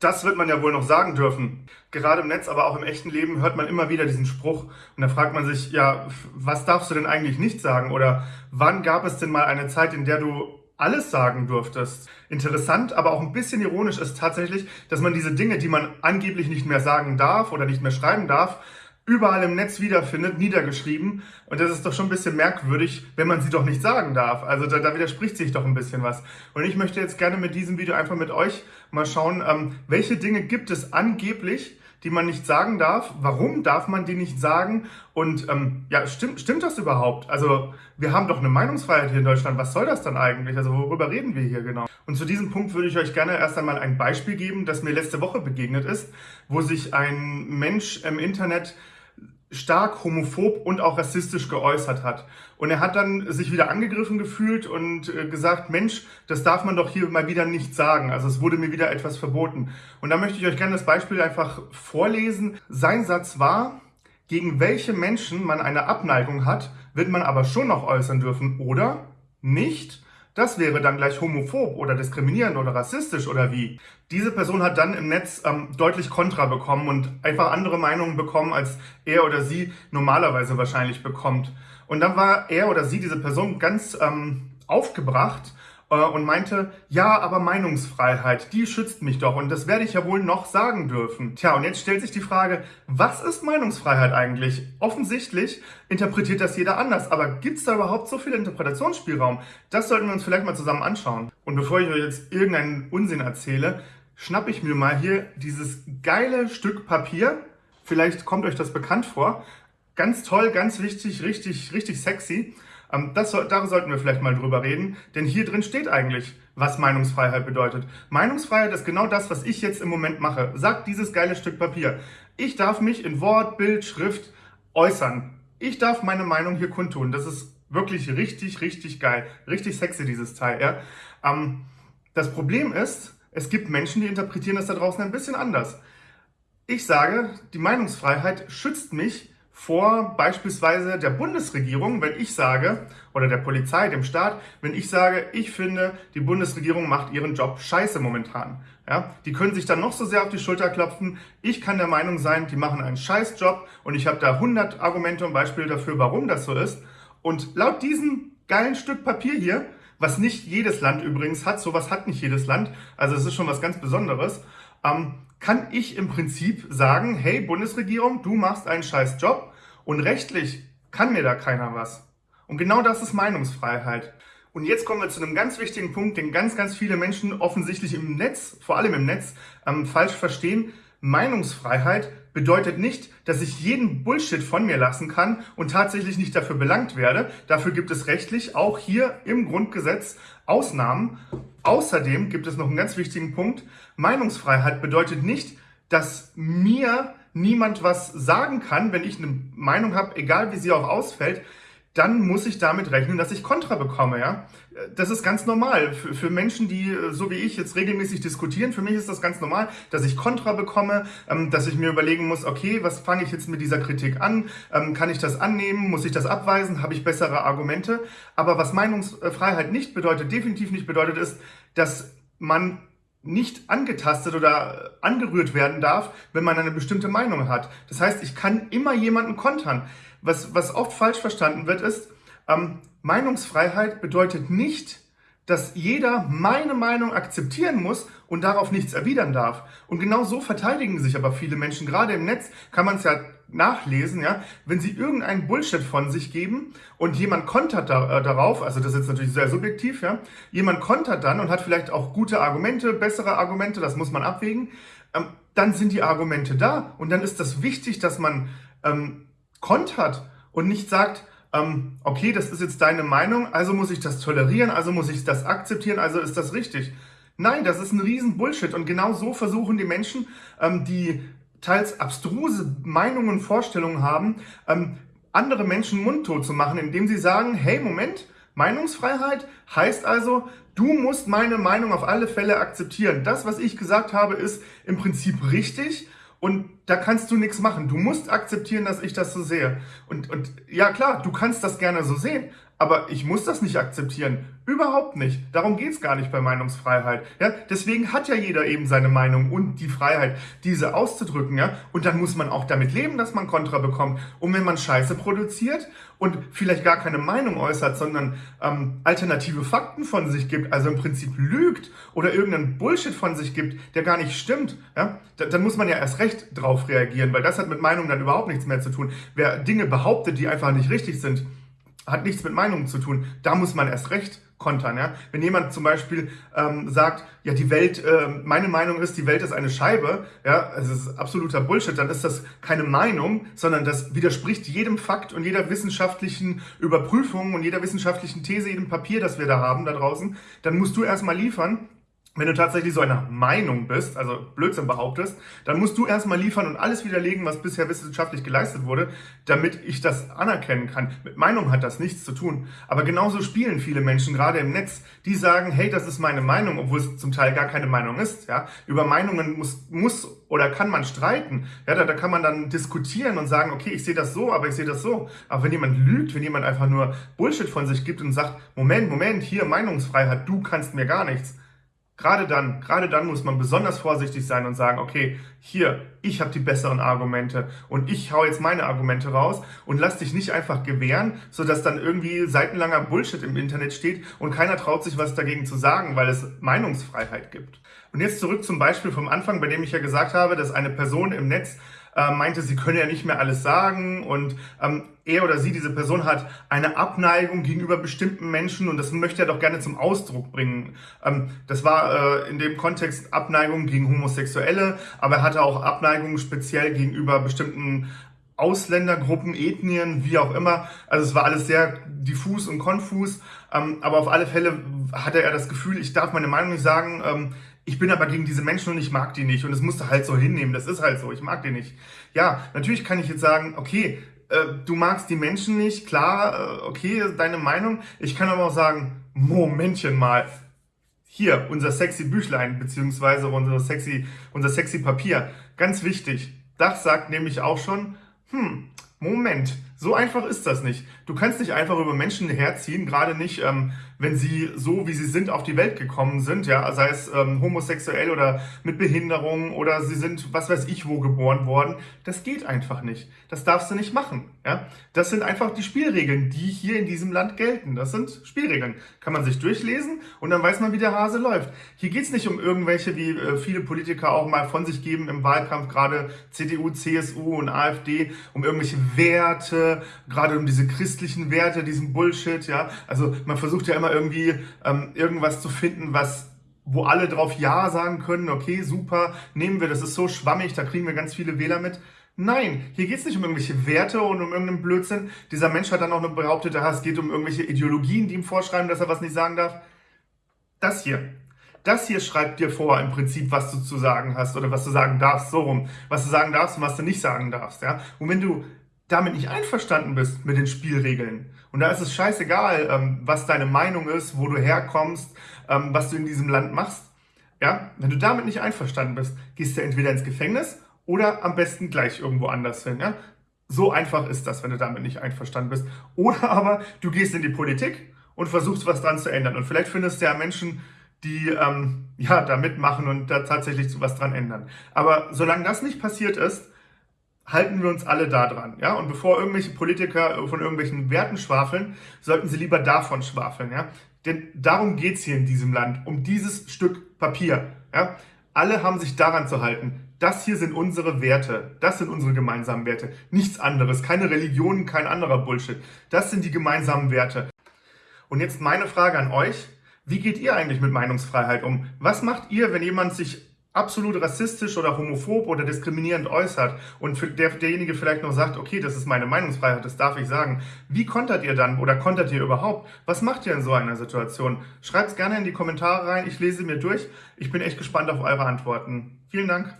Das wird man ja wohl noch sagen dürfen. Gerade im Netz, aber auch im echten Leben hört man immer wieder diesen Spruch. Und da fragt man sich, ja, was darfst du denn eigentlich nicht sagen? Oder wann gab es denn mal eine Zeit, in der du alles sagen durftest? Interessant, aber auch ein bisschen ironisch ist tatsächlich, dass man diese Dinge, die man angeblich nicht mehr sagen darf oder nicht mehr schreiben darf, überall im Netz wiederfindet, niedergeschrieben. Und das ist doch schon ein bisschen merkwürdig, wenn man sie doch nicht sagen darf. Also da, da widerspricht sich doch ein bisschen was. Und ich möchte jetzt gerne mit diesem Video einfach mit euch mal schauen, ähm, welche Dinge gibt es angeblich, die man nicht sagen darf. Warum darf man die nicht sagen? Und ähm, ja, stimmt, stimmt das überhaupt? Also wir haben doch eine Meinungsfreiheit hier in Deutschland. Was soll das dann eigentlich? Also worüber reden wir hier genau? Und zu diesem Punkt würde ich euch gerne erst einmal ein Beispiel geben, das mir letzte Woche begegnet ist, wo sich ein Mensch im Internet stark homophob und auch rassistisch geäußert hat. Und er hat dann sich wieder angegriffen gefühlt und äh, gesagt, Mensch, das darf man doch hier mal wieder nicht sagen. Also es wurde mir wieder etwas verboten. Und da möchte ich euch gerne das Beispiel einfach vorlesen. Sein Satz war, gegen welche Menschen man eine Abneigung hat, wird man aber schon noch äußern dürfen oder nicht. Das wäre dann gleich homophob oder diskriminierend oder rassistisch oder wie. Diese Person hat dann im Netz ähm, deutlich Kontra bekommen und einfach andere Meinungen bekommen, als er oder sie normalerweise wahrscheinlich bekommt. Und dann war er oder sie, diese Person, ganz ähm, aufgebracht und meinte, ja, aber Meinungsfreiheit, die schützt mich doch und das werde ich ja wohl noch sagen dürfen. Tja, und jetzt stellt sich die Frage, was ist Meinungsfreiheit eigentlich? Offensichtlich interpretiert das jeder anders, aber gibt es da überhaupt so viel Interpretationsspielraum? Das sollten wir uns vielleicht mal zusammen anschauen. Und bevor ich euch jetzt irgendeinen Unsinn erzähle, schnapp ich mir mal hier dieses geile Stück Papier. Vielleicht kommt euch das bekannt vor. Ganz toll, ganz wichtig, richtig, richtig sexy. Ähm, das, da sollten wir vielleicht mal drüber reden, denn hier drin steht eigentlich, was Meinungsfreiheit bedeutet. Meinungsfreiheit ist genau das, was ich jetzt im Moment mache. Sagt dieses geile Stück Papier. Ich darf mich in Wort, Bild, Schrift äußern. Ich darf meine Meinung hier kundtun. Das ist wirklich richtig, richtig geil. Richtig sexy, dieses Teil. Ja? Ähm, das Problem ist, es gibt Menschen, die interpretieren das da draußen ein bisschen anders. Ich sage, die Meinungsfreiheit schützt mich vor beispielsweise der Bundesregierung, wenn ich sage, oder der Polizei, dem Staat, wenn ich sage, ich finde, die Bundesregierung macht ihren Job scheiße momentan. Ja, die können sich dann noch so sehr auf die Schulter klopfen. Ich kann der Meinung sein, die machen einen Scheißjob und ich habe da 100 Argumente und Beispiele dafür, warum das so ist. Und laut diesem geilen Stück Papier hier, was nicht jedes Land übrigens hat, sowas hat nicht jedes Land, also es ist schon was ganz Besonderes, ähm, kann ich im Prinzip sagen, hey Bundesregierung, du machst einen scheiß Job und rechtlich kann mir da keiner was. Und genau das ist Meinungsfreiheit. Und jetzt kommen wir zu einem ganz wichtigen Punkt, den ganz, ganz viele Menschen offensichtlich im Netz, vor allem im Netz, ähm, falsch verstehen. Meinungsfreiheit bedeutet nicht, dass ich jeden Bullshit von mir lassen kann und tatsächlich nicht dafür belangt werde. Dafür gibt es rechtlich auch hier im Grundgesetz Ausnahmen. Außerdem gibt es noch einen ganz wichtigen Punkt. Meinungsfreiheit bedeutet nicht, dass mir niemand was sagen kann, wenn ich eine Meinung habe, egal wie sie auch ausfällt, dann muss ich damit rechnen, dass ich Kontra bekomme. Ja? Das ist ganz normal. Für, für, Menschen, die so wie ich jetzt regelmäßig diskutieren, für mich ist das ganz normal, dass ich Kontra bekomme, ähm, dass ich mir überlegen muss, okay, was fange ich jetzt mit dieser Kritik an? Ähm, kann ich das annehmen? Muss ich das abweisen? Habe ich bessere Argumente? Aber was Meinungsfreiheit nicht bedeutet, definitiv nicht bedeutet, ist, dass man nicht angetastet oder angerührt werden darf, wenn man eine bestimmte Meinung hat. Das heißt, ich kann immer jemanden kontern. Was, was oft falsch verstanden wird, ist, ähm, Meinungsfreiheit bedeutet nicht, dass jeder meine Meinung akzeptieren muss und darauf nichts erwidern darf. Und genau so verteidigen sich aber viele Menschen. Gerade im Netz kann man es ja nachlesen, ja, wenn sie irgendeinen Bullshit von sich geben und jemand kontert da, äh, darauf, also das ist jetzt natürlich sehr subjektiv, ja, jemand kontert dann und hat vielleicht auch gute Argumente, bessere Argumente, das muss man abwägen, ähm, dann sind die Argumente da und dann ist das wichtig, dass man ähm, kontert und nicht sagt, ähm, okay, das ist jetzt deine Meinung, also muss ich das tolerieren, also muss ich das akzeptieren, also ist das richtig. Nein, das ist ein riesen Bullshit und genau so versuchen die Menschen, ähm, die teils abstruse Meinungen Vorstellungen haben, ähm, andere Menschen mundtot zu machen, indem sie sagen, hey, Moment, Meinungsfreiheit heißt also, du musst meine Meinung auf alle Fälle akzeptieren. Das, was ich gesagt habe, ist im Prinzip richtig und da kannst du nichts machen. Du musst akzeptieren, dass ich das so sehe. Und, und ja klar, du kannst das gerne so sehen, aber ich muss das nicht akzeptieren. Überhaupt nicht. Darum geht's gar nicht bei Meinungsfreiheit. Ja? Deswegen hat ja jeder eben seine Meinung und die Freiheit, diese auszudrücken. Ja? Und dann muss man auch damit leben, dass man Kontra bekommt. Und wenn man Scheiße produziert und vielleicht gar keine Meinung äußert, sondern ähm, alternative Fakten von sich gibt, also im Prinzip lügt oder irgendeinen Bullshit von sich gibt, der gar nicht stimmt, ja? dann muss man ja erst recht drauf reagieren, weil das hat mit Meinung dann überhaupt nichts mehr zu tun. Wer Dinge behauptet, die einfach nicht richtig sind, hat nichts mit Meinungen zu tun. Da muss man erst recht kontern. Ja? Wenn jemand zum Beispiel ähm, sagt, ja, die Welt, äh, meine Meinung ist, die Welt ist eine Scheibe, ja, also es ist absoluter Bullshit, dann ist das keine Meinung, sondern das widerspricht jedem Fakt und jeder wissenschaftlichen Überprüfung und jeder wissenschaftlichen These, jedem Papier, das wir da haben da draußen. Dann musst du erstmal liefern, wenn du tatsächlich so einer Meinung bist, also Blödsinn behauptest, dann musst du erstmal liefern und alles widerlegen, was bisher wissenschaftlich geleistet wurde, damit ich das anerkennen kann. Mit Meinung hat das nichts zu tun. Aber genauso spielen viele Menschen, gerade im Netz, die sagen, hey, das ist meine Meinung, obwohl es zum Teil gar keine Meinung ist. Ja? Über Meinungen muss, muss oder kann man streiten. Ja, da, da kann man dann diskutieren und sagen, okay, ich sehe das so, aber ich sehe das so. Aber wenn jemand lügt, wenn jemand einfach nur Bullshit von sich gibt und sagt, Moment, Moment, hier Meinungsfreiheit, du kannst mir gar nichts Gerade dann, gerade dann muss man besonders vorsichtig sein und sagen, okay, hier, ich habe die besseren Argumente und ich hau jetzt meine Argumente raus und lass dich nicht einfach gewähren, sodass dann irgendwie seitenlanger Bullshit im Internet steht und keiner traut sich was dagegen zu sagen, weil es Meinungsfreiheit gibt. Und jetzt zurück zum Beispiel vom Anfang, bei dem ich ja gesagt habe, dass eine Person im Netz äh, meinte, sie könne ja nicht mehr alles sagen und ähm, er oder sie, diese Person hat eine Abneigung gegenüber bestimmten Menschen und das möchte er doch gerne zum Ausdruck bringen. Ähm, das war äh, in dem Kontext Abneigung gegen Homosexuelle, aber er hatte auch Abneigung speziell gegenüber bestimmten Ausländergruppen, Ethnien, wie auch immer. Also es war alles sehr diffus und konfus, ähm, aber auf alle Fälle hatte er das Gefühl, ich darf meine Meinung nicht sagen, ähm, ich bin aber gegen diese Menschen und ich mag die nicht. Und es musste halt so hinnehmen, das ist halt so, ich mag die nicht. Ja, natürlich kann ich jetzt sagen, okay, äh, du magst die Menschen nicht, klar, äh, okay, deine Meinung. Ich kann aber auch sagen, Momentchen mal, hier, unser sexy Büchlein, beziehungsweise unser sexy, unser sexy Papier, ganz wichtig, das sagt nämlich auch schon, hm, Moment, so einfach ist das nicht. Du kannst nicht einfach über Menschen herziehen, gerade nicht, ähm, wenn sie so, wie sie sind, auf die Welt gekommen sind, ja, sei es ähm, homosexuell oder mit Behinderung oder sie sind, was weiß ich, wo geboren worden. Das geht einfach nicht. Das darfst du nicht machen, ja. Das sind einfach die Spielregeln, die hier in diesem Land gelten. Das sind Spielregeln. Kann man sich durchlesen und dann weiß man, wie der Hase läuft. Hier geht's nicht um irgendwelche, wie äh, viele Politiker auch mal von sich geben im Wahlkampf, gerade CDU, CSU und AfD, um irgendwelche Werte, gerade um diese christlichen Werte, diesen Bullshit, ja. Also man versucht ja immer irgendwie ähm, irgendwas zu finden, was wo alle drauf Ja sagen können, okay, super, nehmen wir, das ist so schwammig, da kriegen wir ganz viele Wähler mit. Nein, hier geht es nicht um irgendwelche Werte und um irgendeinen Blödsinn. Dieser Mensch hat dann auch noch behauptet, es geht um irgendwelche Ideologien, die ihm vorschreiben, dass er was nicht sagen darf. Das hier, das hier schreibt dir vor im Prinzip, was du zu sagen hast oder was du sagen darfst, so rum. Was du sagen darfst und was du nicht sagen darfst. Ja? Und wenn du damit nicht einverstanden bist mit den Spielregeln. Und da ist es scheißegal, ähm, was deine Meinung ist, wo du herkommst, ähm, was du in diesem Land machst. Ja, wenn du damit nicht einverstanden bist, gehst du entweder ins Gefängnis oder am besten gleich irgendwo anders hin. Ja? So einfach ist das, wenn du damit nicht einverstanden bist. Oder aber du gehst in die Politik und versuchst was dran zu ändern. Und vielleicht findest du ja Menschen, die ähm, ja da mitmachen und da tatsächlich was dran ändern. Aber solange das nicht passiert ist, halten wir uns alle da dran. Ja? Und bevor irgendwelche Politiker von irgendwelchen Werten schwafeln, sollten sie lieber davon schwafeln. Ja? Denn darum geht's hier in diesem Land, um dieses Stück Papier. Ja? Alle haben sich daran zu halten. Das hier sind unsere Werte. Das sind unsere gemeinsamen Werte. Nichts anderes. Keine Religion, kein anderer Bullshit. Das sind die gemeinsamen Werte. Und jetzt meine Frage an euch. Wie geht ihr eigentlich mit Meinungsfreiheit um? Was macht ihr, wenn jemand sich absolut rassistisch oder homophob oder diskriminierend äußert und für der, derjenige vielleicht noch sagt, okay, das ist meine Meinungsfreiheit, das darf ich sagen. Wie kontert ihr dann oder kontert ihr überhaupt? Was macht ihr in so einer Situation? Schreibt es gerne in die Kommentare rein, ich lese mir durch. Ich bin echt gespannt auf eure Antworten. Vielen Dank.